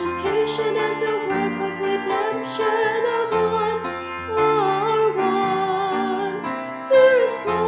education and the work of redemption are one, are one to restore.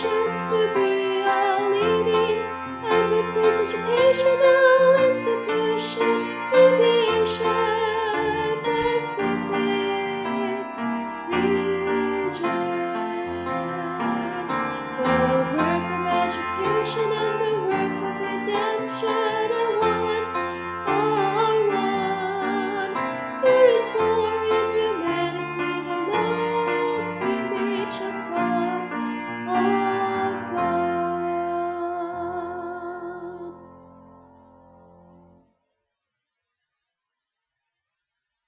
chance to be